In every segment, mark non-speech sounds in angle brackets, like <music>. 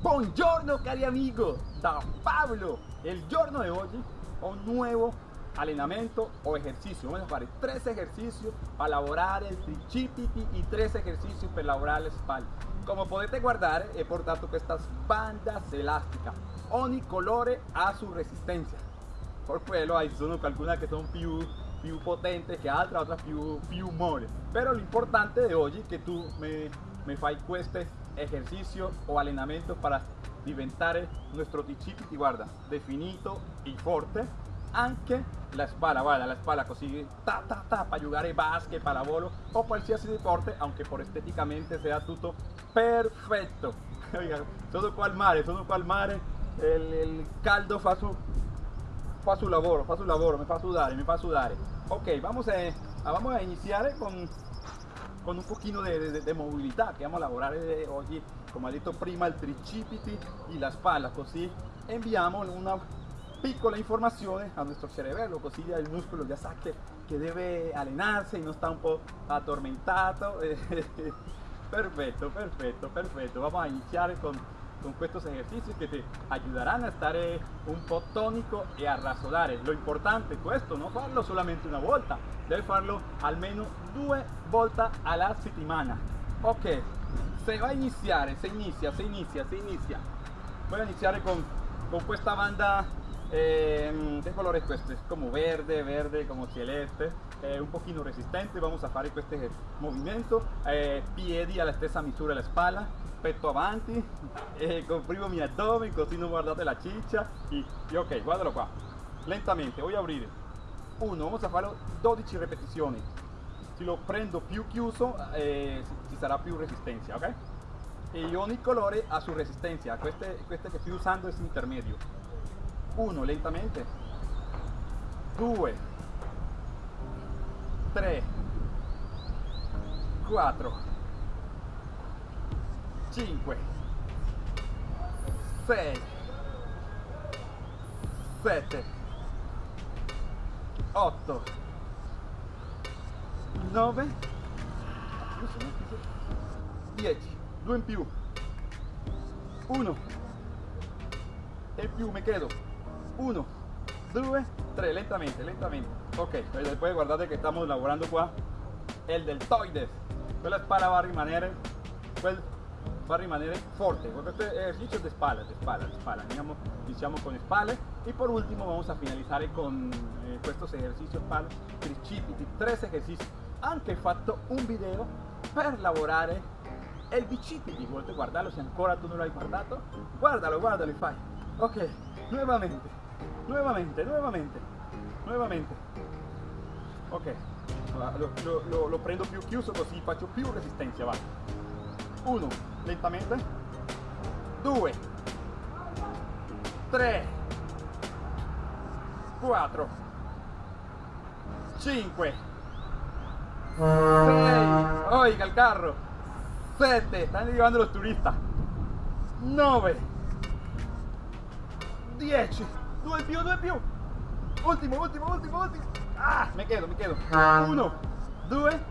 Buongiorno cari amigo, da Pablo. El giorno de hoy un nuevo allenamento o ejercicio. Vamos a tres ejercicios para elaborar el tricipiti y tres ejercicios para elaborar la espalda. Como potete guardare, he portato estas bandas elásticas. Ogni colore ha su resistencia. Por quello hay sono alcune che sono più, più potenti che altre, altre più, più mole. Pero lo importante de hoy que tú me, me fai questi ejercicios o allenamento para diventare nuestro tricipiti, guarda, definito y forte anche la spalla, guarda la spalla così ta ta ta para giocare basket, pallavolo o qualsiasi deporte, aunque por estéticamente sea tutto perfetto. <laughs> Oiga, sono qua al mare, sono qua al mare, il, il caldo fa su, fa su lavoro, fa su lavoro, mi fa sudare, mi fa sudare. Ok, vamos a, vamos a iniciar con, con un pochino de, de, de movilità che vamos a lavorare oggi, come ha detto prima, il tricipiti y la spalla, così enviamo una piccola informazione a nuestro cerebro, così il muscolo ya sa che, che deve allenarse y no está un po' addormentato. <laughs> perfetto, perfetto, perfetto. Vamos a iniziare con, con estos ejercicios que te ayudarán a estar un po' tonico e a rassodare. Lo importante è questo, no farlo solamente una volta, debe farlo almeno due volte alla settimana. Ok, se va a iniziare, se inizia, se inizia, se inizia. Voy a iniziare con, con questa banda eh, ¿Qué color es este? Es como verde, verde, como celeste, eh, un poquito resistente. Vamos a fare este movimiento. Eh, piedi alla stessa misura la espalda, petto avanti, eh, comprimo mi abdomen, così non guardate la ciccia. Y, y ok, guardalo qua. Lentamente, voy a abrir. Uno, vamos a farlo 12 repetizioni. Si lo prendo più chiuso, eh, ci sarà più resistencia, ok? E ogni colore ha su resistencia. Queste, queste che sto usando es intermedio. 1 lentamente. 2 3 4 5 6 7 8 9 10 2 in più. 1 e più mi quedo 1, 2, 3, lentamente, lentamente. Ok, después guardate que estamos elaborando qua el deltoides. Quella spalla va a rimanere, quel va a rimanere forte. Espalda, de espalda, de espalda. Andiamo, iniziamo con spalle y por último vamos a finalizar con eh, estos ejercicios para tricipiti, tres ejercicios. Anche fatto un video per lavorare il bicipiti. Vuoi guardarlo se ancora tu non l'hai guardato? Guardalo, guardalo e fai. Ok, nuevamente. Nuevamente, nuevamente, nuevamente. Ok, lo, lo, lo, lo prendo più chiuso così faccio più resistenza, va. 1, lentamente. 2, 3, 4, 5, 6, oiga el carro, 7, están llevando los turistas, 9, 10, due più, due più. Ultimo, ultimo, ultimo, ultimo. Ah, me quedo, me quedo. Uno, due,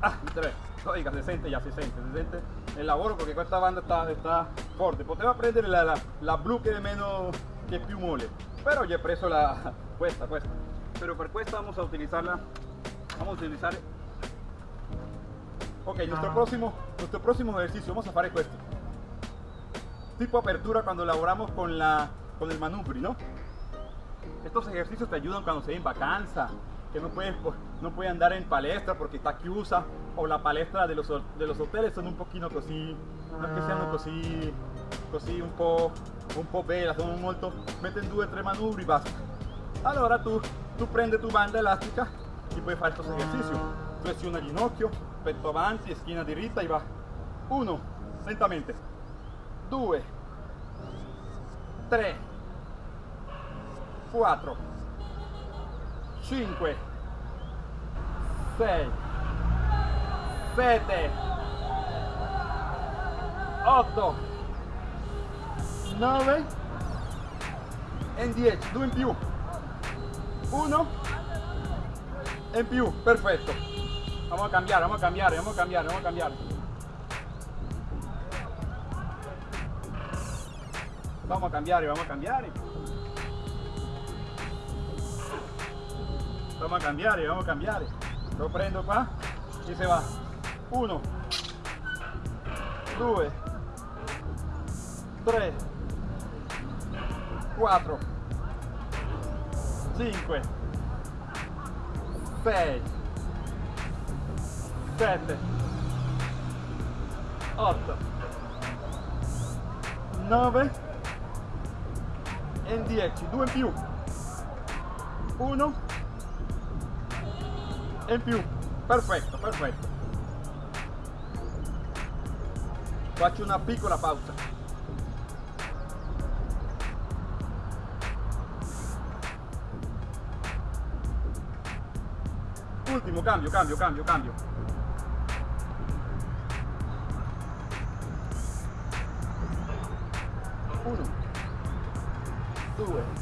ah, tre. Oiga, se sente ya, se sente, se sente el lavoro porque questa banda está, está forte. Poteva prendere la, la, la blu che è meno, che più mole. Però he preso la, <laughs> questa, questa. Pero per questa vamos a utilizarla, vamos a utilizar Ok, nuestro ah. próximo, nuestro próximo ejercicio, vamos a hacer questo. Tipo apertura cuando elaboramos con la con el manubrio, ¿no? Estos ejercicios te ayudan cuando se en vacanza, que no puedes, no puede andar en palestra porque está chiusa, o la palestra de los, de los hoteles son un poquito così, no es que sean così, così un po', un po' bella, sono molto, meten due o tre manubri y basta. Allora tu, tu prendi tu banda elastica y puedes hacer estos ejercicios. Presiona ginocchio, petto avanti, esquina diritta y va. Uno, lentamente. Due, tre, 4 5 6 7 8 9 e 10 2 in più 1 e in più perfetto vamos a cambiare vamos a cambiare vamos a cambiare vamos a cambiare Vamos a cambiare, vamos a cambiare. Vamos a cambiare, vamos a cambiare. Lo prendo qua. Y se va. 1, 2, 3, 4, 5, 6, 7, 8, 9 e 10, 2 in più, 1 e più, perfetto, perfetto. Faccio una piccola pausa. Ultimo, cambio, cambio, cambio, cambio. Uno, due,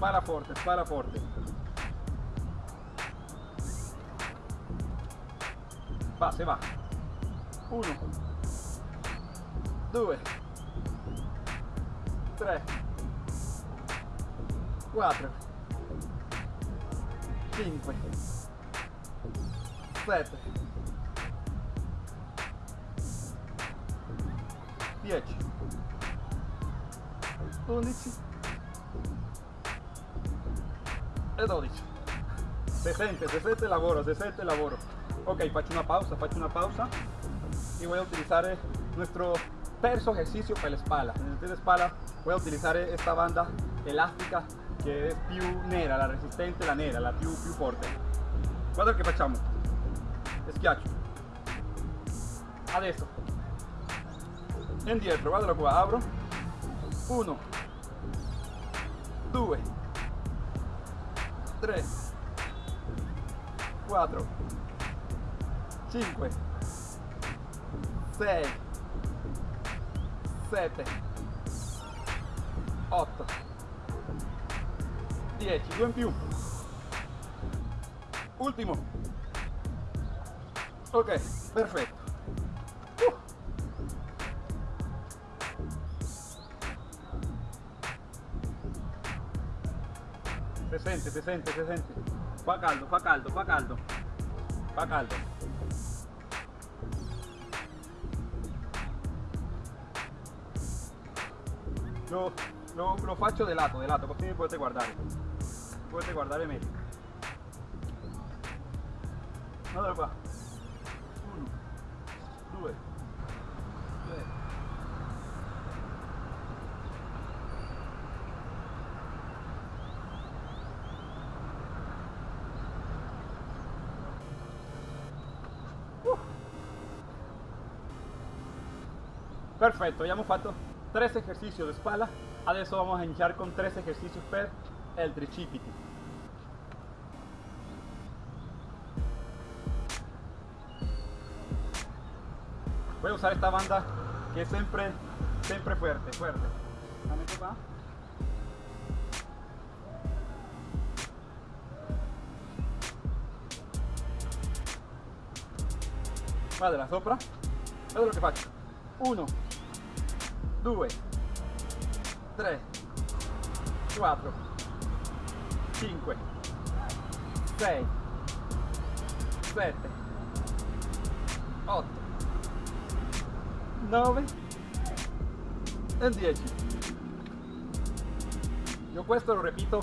Para forte, para forte. Va, se va. Uno. Due. Tre. Quattro. Cinque. Sette. 10 11 e 12 se sente, se sente el lavoro, se sente el lavoro ok, faccio una pausa, faccio una pausa. Y voy a utilizar nuestro terzo ejercicio para la espalda. En la espalda voy a utilizar esta banda elástica che è più nera, la resistente, la nera, la più, più forte. Guarda che facciamo schiaccio adesso indietro, guardalo qua, apro 1 2 3 4 5 6 7 8 10 2 in più. Ultimo. Ok perfetto sente, se sente, se sente. Fa caldo, fa caldo, fa caldo. Fa caldo. Lo, lo, lo faccio de lato, de lato, così mi potete guardare. Potete guardare meglio. Guardalo qua. Perfetto, abbiamo fatto tre esercizi di spalla, adesso vamos a iniziare con tre esercizi per il tricipiti. Voy a usar esta banda que es siempre, siempre fuerte, fuerte. La meto qua. Guarda, sopra. Guarda lo che faccio. 1, 2, 3, 4, 5, 6, 7, 8, 9 e 10. Io questo lo ripeto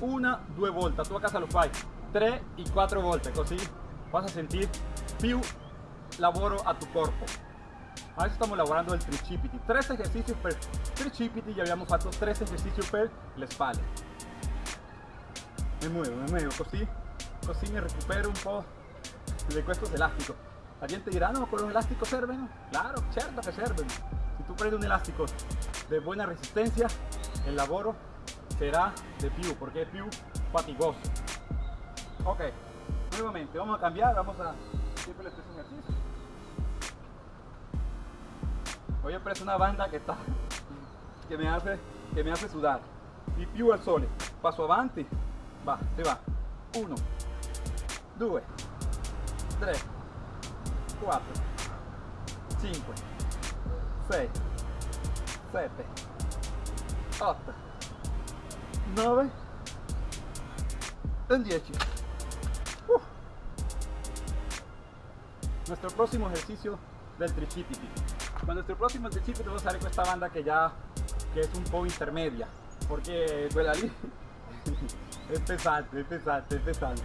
una, due volte, tu a casa lo fai. 3 e 4 volte, così vas a sentir più lavoro a tu corpo. Adesso stiamo lavorando il tricipiti, 3 esercizi per tricipiti e abbiamo fatto 3 esercizi per le spalle. Mi muovo, mi muovo, così, così recupero un po' di questo elastico. La gente dirá, no, con los elásticos sirven. Claro, cierto que sirven. Si tú prendes un elástico de buena resistencia, el lavoro será de più, porque es più fatigoso. Ok, nuevamente, vamos a cambiar, vamos a ejercicios. Hoy he preso una banda que está que me hace que me hace sudar. Y più al sole. Paso avanti. Va, se va. 1 2 3 4 5 6 7 8 9 y 10 uh. nuestro próximo ejercicio del tricipiti con nuestro próximo tricipiti vamos a hacer con esta banda que ya que es un poco intermedia porque quella <laughs> lì es pesante, es pesante, es pesante.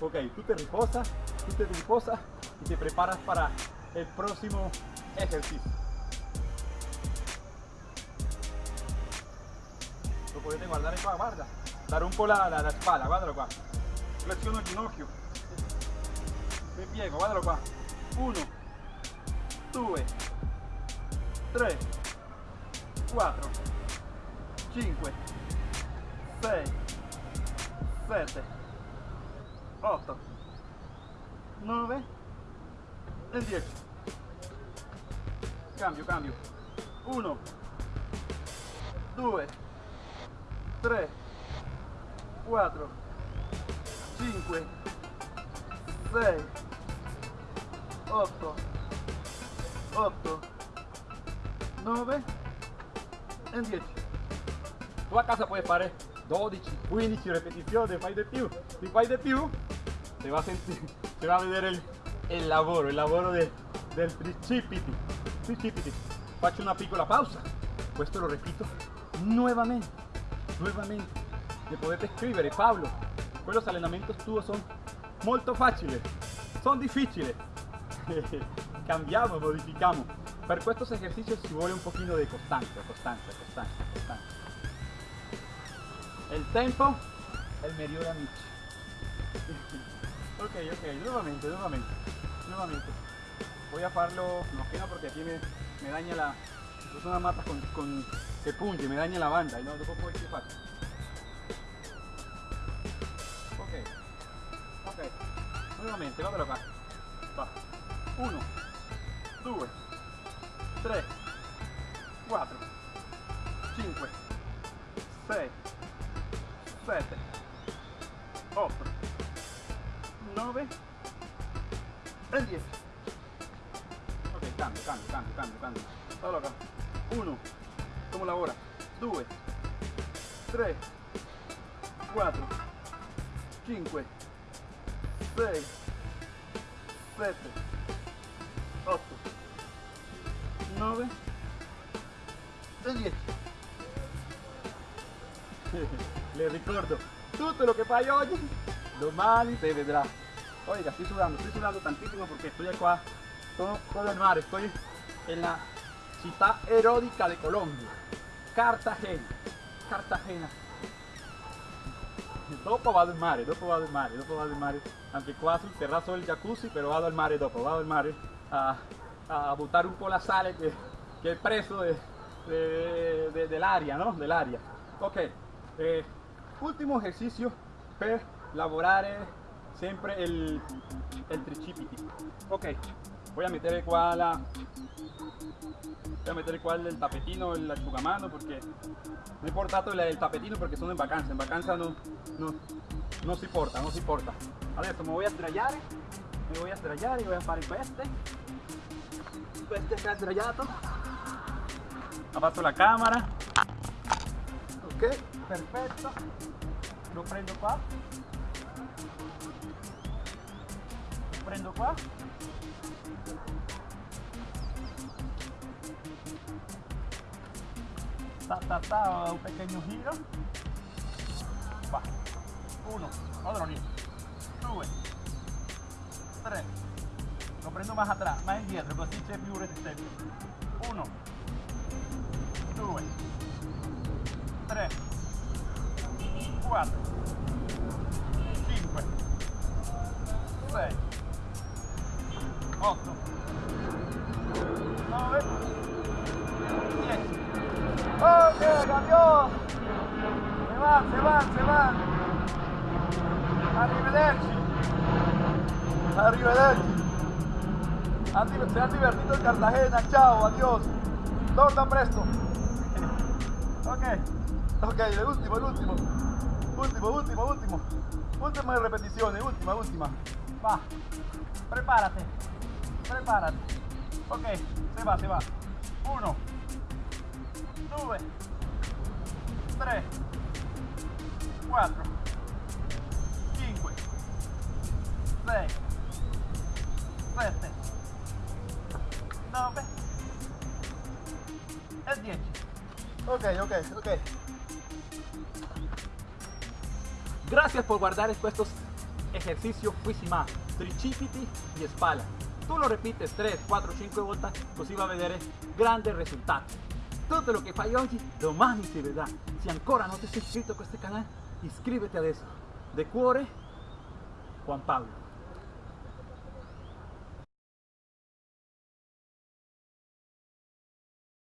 Ok, tú te reposas tú te reposas y te preparas para el próximo ejercicio. Lo potete guardare qua, guarda dare un po' la, la, la guardalo qua flessiono il ginocchio. Mi piego, guardalo 1 2 3 4 5 6 7 8 9 e 10 cambio, cambio. 1 2 3 4 5 6 8 8 9 e 10 tu a casa puoi fare 12 15 ripetizioni fai di più si fai di più si va a sentire <laughs> si va a vedere il, il lavoro il lavoro del, del tricipiti tricipiti faccio una piccola pausa. Questo lo ripeto nuovamente nuevamente. Me potete escribir Pablo. Los entrenamientos tuyos son molto fáciles son difíciles. <laughs> Cambiamos modificamos para estos ejercicios si vuelve un poquito de constancia constancia constancia constancia el tempo el de amici <laughs> ok ok nuevamente nuevamente nuevamente voy a hacerlo no quiero porque aquí me, daña la es una mata con, con que punge me daña la banda y no después puedo equipar nuevamente, guardalo qua. Va. 1, 2, 3, 9 e 10. Le ricordo, tutto lo que fai oggi, domani te vedrà. Oiga, estoy sudando, estoy sudando tantísimo porque estoy acá, todo, todo el mar, estoy en la ciudad erótica de Colombia, Cartagena, Cartagena. Dopo vado in mare, dopo vado in mare, dopo vado in mare. Anche qua sul terrazzo del jacuzzi, però vado al mare dopo, vado al mare a, a buttare un po' la sale che, che è preso de, de, de, dell'aria, ¿no? Dell'aria. Ok, eh, ultimo esercizio per lavorare sempre il, il tricipiti. Ok, voy a meter qua la voy a meter qua el tapetino, el asciugamano porque no he portato el, el tapetino porque son en vacanza, en vacanza no, no, no si porta, no si porta. Adesso me voy a sdraiare, me voy a sdraiare y voy a fare queste, queste si è sdraiato, fatto la cámara, ok, perfetto, lo prendo qua, lo prendo qua, ta, ta, ta, un pequeño giro. Va. Uno. Otro lì due tre lo prendo más atrás más indietro così c'è più resistenza uno due tre quattro cinque sei otto nove Ok, campione! Se van, se van, se van! Arrivederci! Arrivederci! Se han divertido en Cartagena, chao, adiós! torna presto. Ok, ok, el último, el último. Último, último, último. Última repetición, última, última. Va, prepárate, prepárate. Ok, se va, se va. Uno, due, tres, cuatro, cinco, seis, siete, Ok, ok, ok. Gracias por guardar estos ejercicios Fuisima, tricipiti y espalda. Tu lo repites 3, 4, 5 volte, così va a vedere grandi risultati. Tutto lo che fai oggi, domani si vedrà. Se ancora non ti sei iscritto a questo canale, iscriviti adesso. De cuore, Juan Pablo.